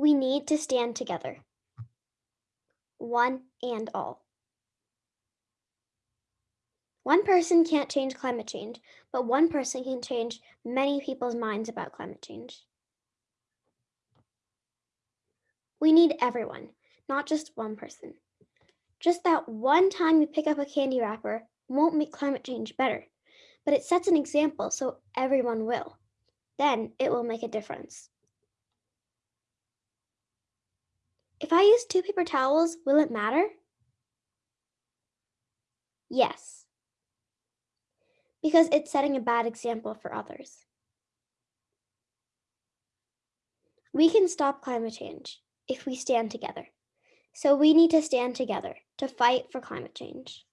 We need to stand together. One and all. One person can't change climate change, but one person can change many people's minds about climate change. We need everyone, not just one person. Just that one time you pick up a candy wrapper won't make climate change better, but it sets an example so everyone will. Then it will make a difference. If I use two paper towels, will it matter? Yes, because it's setting a bad example for others. We can stop climate change if we stand together. So we need to stand together to fight for climate change.